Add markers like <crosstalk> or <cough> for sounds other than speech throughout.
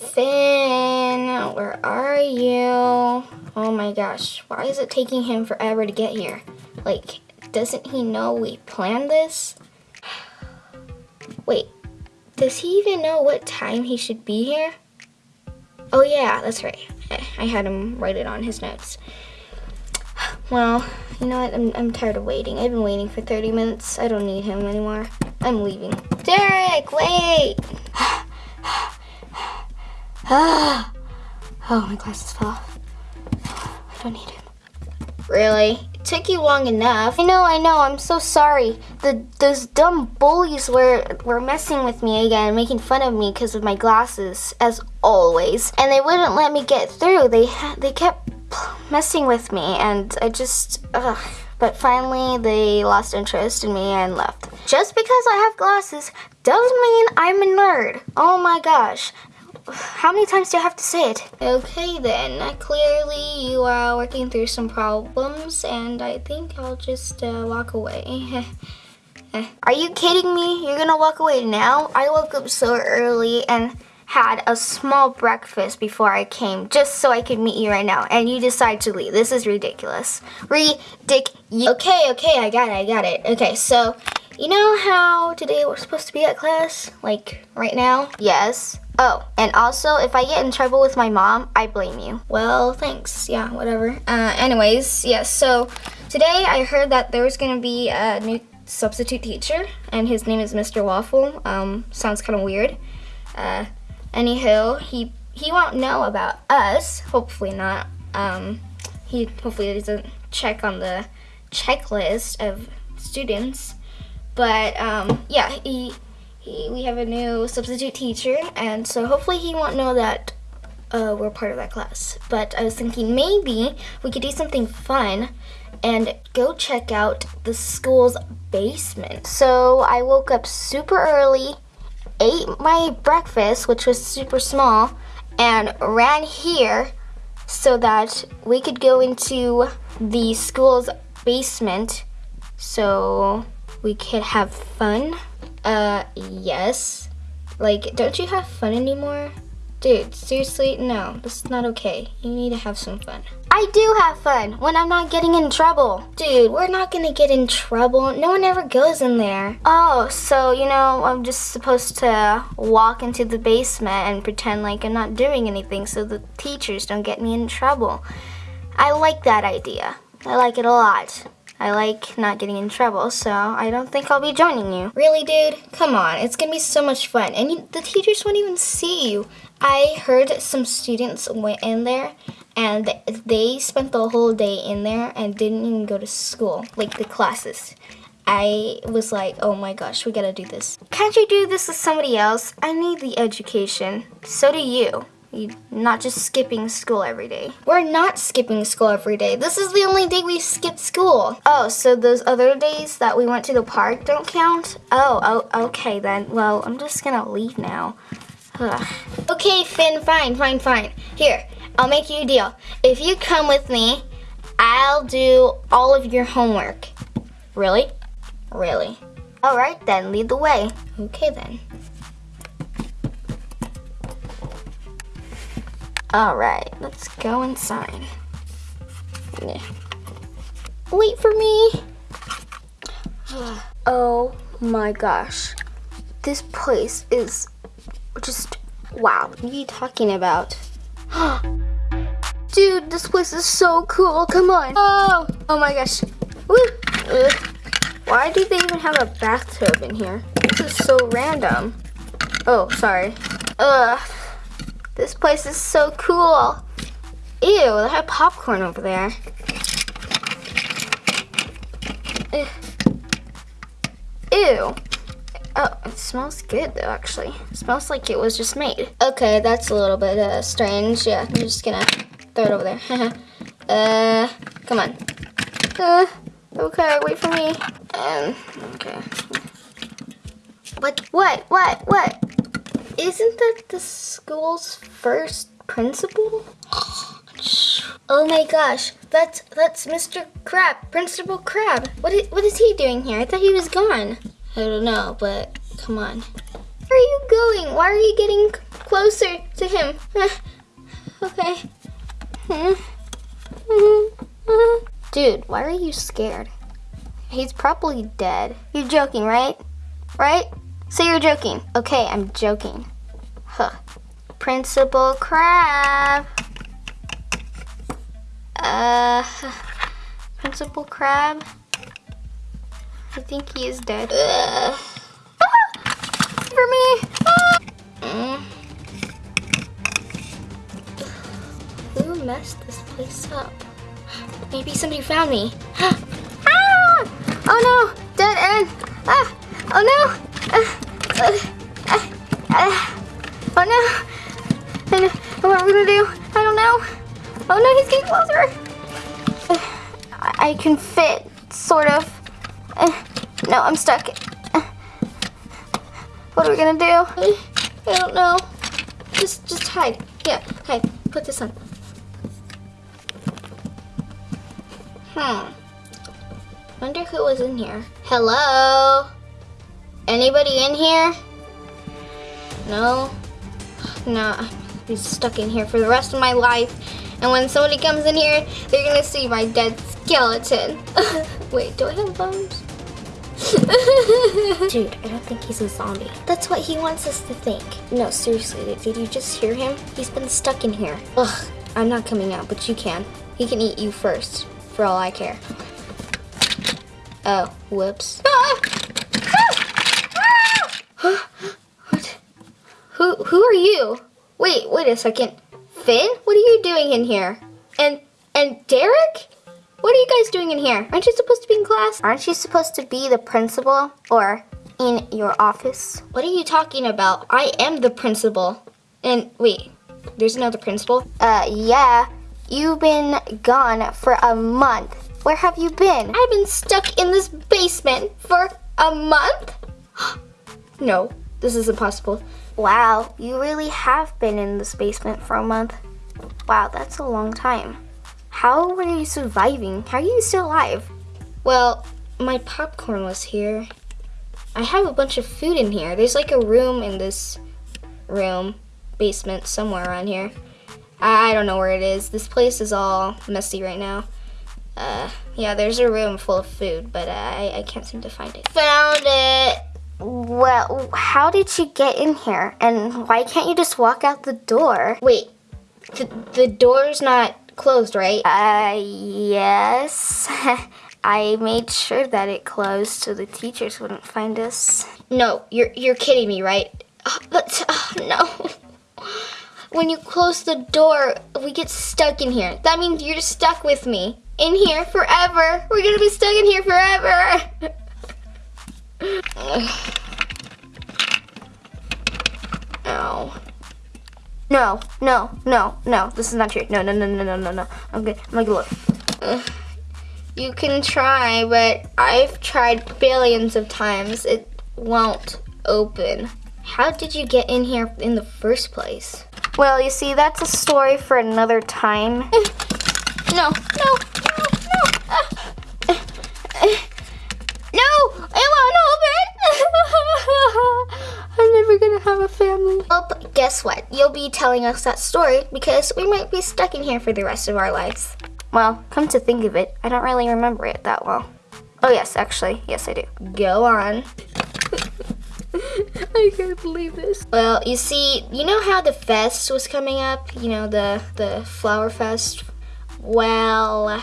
Finn, where are you? Oh my gosh, why is it taking him forever to get here? Like, doesn't he know we planned this? <sighs> Wait, does he even know what time he should be here? Oh yeah, that's right. I, had him write it on his notes. <sighs> Well, you know what? I'm, I'm tired of waiting. I've been waiting for 30 minutes. I don't need him anymore. I'm leaving. Derek, wait! <gasps> oh, my glasses fell off. I don't need him. Really? It took you long enough. I know, I know. I'm so sorry. The those dumb bullies were were messing with me again, making fun of me because of my glasses, as always. And they wouldn't let me get through. They they kept messing with me, and I just. Ugh. But finally, they lost interest in me and left. Just because I have glasses doesn't mean I'm a nerd. Oh my gosh. How many times do I have to say it? Okay then, clearly you are working through some problems and I think I'll just uh, walk away. <laughs> are you kidding me? You're gonna walk away now? I woke up so early and had a small breakfast before I came just so I could meet you right now and you decide to leave. This is ridiculous. Ridic- Okay, okay, I got it, I got it. Okay, so you know how today we're supposed to be at class? Like right now? Yes. Oh, and also if I get in trouble with my mom, I blame you. Well, thanks. Yeah, whatever. Uh, anyways, yes, yeah, so today I heard that there was gonna be a new substitute teacher and his name is Mr. Waffle. Um, sounds kind of weird. Uh, he he won't know about us. Hopefully not. Um, he hopefully doesn't check on the checklist of students. But um, yeah, he, he we have a new substitute teacher, and so hopefully he won't know that uh, we're part of that class. But I was thinking maybe we could do something fun and go check out the school's basement. So I woke up super early ate my breakfast, which was super small, and ran here so that we could go into the school's basement so we could have fun. Uh, yes. Like, don't you have fun anymore? Dude, seriously, no, this is not okay. You need to have some fun. I do have fun when I'm not getting in trouble. Dude, we're not gonna get in trouble. No one ever goes in there. Oh, so, you know, I'm just supposed to walk into the basement and pretend like I'm not doing anything so the teachers don't get me in trouble. I like that idea. I like it a lot. I like not getting in trouble, so I don't think I'll be joining you. Really, dude? Come on, it's gonna be so much fun, and you, the teachers won't even see you. I heard some students went in there and they spent the whole day in there and didn't even go to school, like the classes. I was like, oh my gosh, we gotta do this. Can't you do this with somebody else? I need the education. So do you. Not just skipping school every day. We're not skipping school every day. This is the only day we skip school. Oh, so those other days that we went to the park don't count? Oh, oh okay then. Well, I'm just gonna leave now. Ugh. Okay, Finn, fine, fine, fine. Here, I'll make you a deal. If you come with me, I'll do all of your homework. Really? Really. All right then, lead the way. Okay then. All right, let's go inside. Yeah. Wait for me. <gasps> oh my gosh. This place is just, wow, what are you talking about? <gasps> Dude, this place is so cool. Come on. Oh, oh my gosh. Why do they even have a bathtub in here? This is so random. Oh, sorry. Ugh. This place is so cool. Ew, they have popcorn over there. Ew. Oh, it smells good though, actually. It smells like it was just made. Okay, that's a little bit uh, strange. Yeah, I'm just gonna throw it over there. <laughs> uh, come on. Uh, okay, wait for me. Um, okay. What, what, what, what? Isn't that the school's first principal? Oh my gosh, that's that's Mr. Crab, Principal Crab. What is, what is he doing here? I thought he was gone. I don't know, but come on. Where are you going? Why are you getting closer to him. <laughs> okay. <laughs> Dude, why are you scared? He's probably dead. You're joking, right? Right? Say you're joking. Okay, I'm joking. Huh. Principal Crab. Uh, Principal Crab. I think he is dead. Uh, ah, for me. Ah. Mm. Who messed this place up? Maybe somebody found me. <gasps> ah! Oh no! Dead end! Ah! Oh no! Oh no! And what I gonna do? I don't know. Oh no, he's getting closer. I can fit, sort of. No, I'm stuck. What are we gonna do? I don't know. Just, just hide. Yeah, hide. Put this on. Hmm. Wonder who was in here. Hello? Anybody in here? No? No, I'll stuck in here for the rest of my life. And when somebody comes in here, they're gonna see my dead skeleton. <laughs> Wait, do I have bones? <laughs> Dude, I don't think he's a zombie. That's what he wants us to think. No, seriously, did you just hear him? He's been stuck in here. Ugh, I'm not coming out, but you can. He can eat you first, for all I care. Oh, whoops. Ah! what? Who, are you? Wait, wait a second. Finn, what are you doing in here? And, and Derek? What are you guys doing in here? Aren't you supposed to be in class? Aren't you supposed to be the principal or in your office? What are you talking about? I am the principal. And wait, there's another principal? Uh, yeah. You've been gone for a month. Where have you been? I've been stuck in this basement for a month? <gasps> no, this is impossible. Wow, you really have been in this basement for a month. Wow, that's a long time. How were you surviving? How are you still alive? Well, my popcorn was here. I have a bunch of food in here. There's like a room in this room, basement, somewhere around here. I don't know where it is. This place is all messy right now. Uh, yeah, there's a room full of food, but I, I can't seem to find it. Found it! Well, how did you get in here? And why can't you just walk out the door? Wait, the, the door's not closed, right? Uh, yes. <laughs> I made sure that it closed so the teachers wouldn't find us. No, you're, you're kidding me, right? Oh, but, oh, no. <laughs> When you close the door, we get stuck in here. That means you're stuck with me in here forever. We're gonna be stuck in here forever. <laughs> Ow. No, no, no, no. This is not true. No, no, no, no, no, no, no. Okay, I'm gonna look. You can try, but I've tried billions of times. It won't open. How did you get in here in the first place? Well, you see, that's a story for another time. <laughs> No, no, no, no. Uh, no, it won't open. I'm never gonna have a family. Well, guess what? You'll be telling us that story because we might be stuck in here for the rest of our lives. Well, come to think of it, I don't really remember it that well. Oh yes, actually, yes I do. Go on. <laughs> I can't believe this. Well, you see, you know how the fest was coming up? You know, the, the flower fest? Well,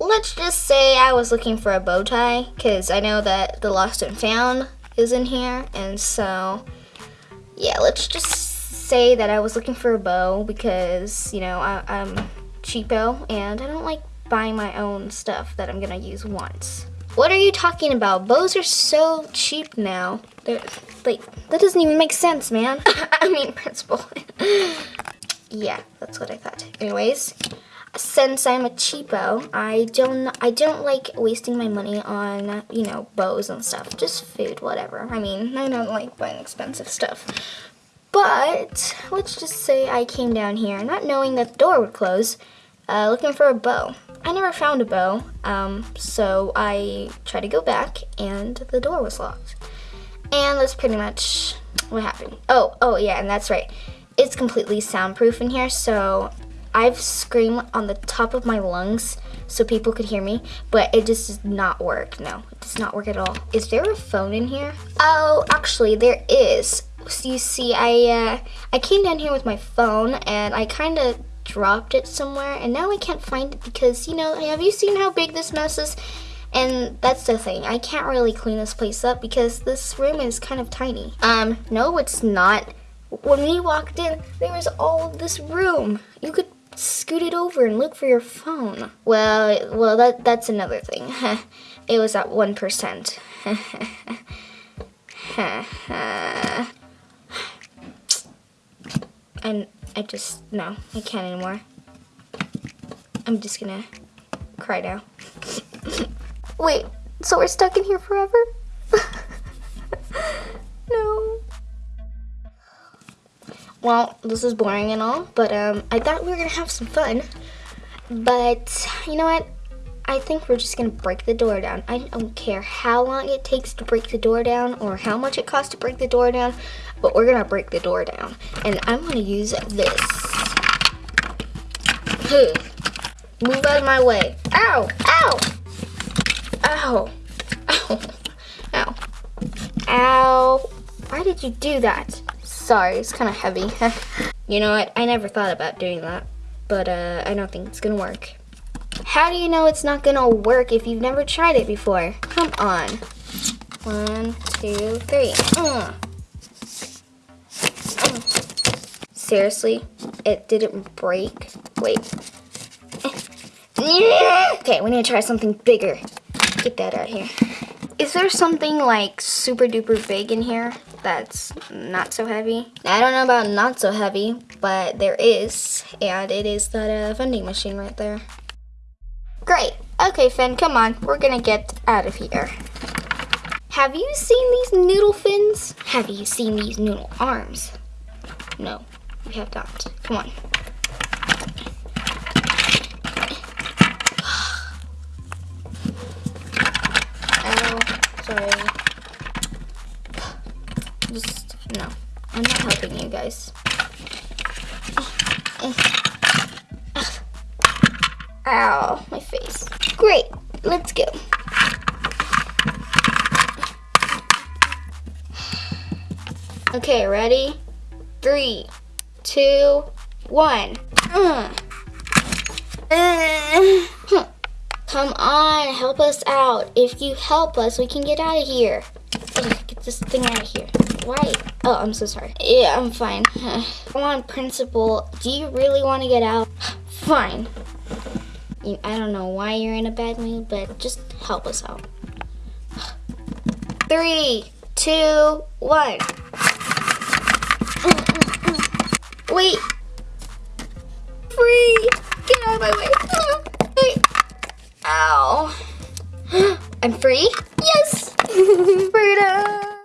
let's just say I was looking for a bow tie because I know that the lost and found is in here. And so, yeah, let's just say that I was looking for a bow because, you know, I, I'm cheapo and I don't like buying my own stuff that I'm gonna use once. What are you talking about? Bows are so cheap now. They're like, that doesn't even make sense, man. <laughs> I mean, principal. <laughs> yeah, that's what I thought. Anyways, since I'm a cheapo, I don't I don't like wasting my money on, you know, bows and stuff. Just food, whatever. I mean, I don't like buying expensive stuff. But let's just say I came down here not knowing that the door would close, uh, looking for a bow. I never found a bow, um, so I tried to go back and the door was locked. And that's pretty much what happened. Oh, oh yeah, and that's right. it's completely soundproof in here, so I've screamed on the top of my lungs so people could hear me, but it just does not work. No, it does not work at all. Is there a phone in here? Oh, actually, there is. So you see, I uh, I came down here with my phone and I kind of dropped it somewhere, and now I can't find it because you know, have you seen how big this mess is? And that's the thing, I can't really clean this place up because this room is kind of tiny. Um, no, it's not. When we walked in, there was all of this room. You could scoot it over and look for your phone. Well, well, that that's another thing. <laughs> it was at 1%. <laughs> and I just, no, I can't anymore. I'm just gonna cry now. <laughs> Wait, so we're stuck in here forever? no. Well, this is boring and all, but um, I thought we were gonna have some fun. But you know what? I think we're just gonna break the door down. I don't care how long it takes to break the door down or how much it costs to break the door down, but we're gonna break the door down. And I'm gonna use this. Move out of my way. Ow! Ow! Ow. Ow. Ow. Ow. Why did you do that? Sorry, it's kind of heavy. <laughs> you know what? I never thought about doing that. But uh, I don't think it's going to work. How do you know it's not going to work if you've never tried it before? Come on. One, two, three. Uh. Seriously? It didn't break? Wait. <laughs> Okay, we need to try something bigger get that out here. Is there something like super duper big in here that's not so heavy? I don't know about not so heavy, but there is, and it is that uh, vending machine right there. Great. Okay, Finn, come on. We're gonna get out of here. Have you seen these noodle fins? Have you seen these noodle arms? No, we have not. Come on. <sighs> oh, sorry. Just, no. I'm not helping you guys. Ow, my face. Great, let's go. Okay, ready? Three, two, one. Uh. <sighs> Come on, help us out. If you help us, we can get out of here. Get this thing out of here. Why? Oh, I'm so sorry. Yeah, I'm fine. <sighs> Come on, principal. Do you really want to get out? <sighs> Fine. I don't know why you're in a bad mood, but just help us out. <sighs> Three, two, one. Wait. Free. Get out of my way. <gasps> Ow. <gasps> I'm free? Yes! <laughs> Freedom!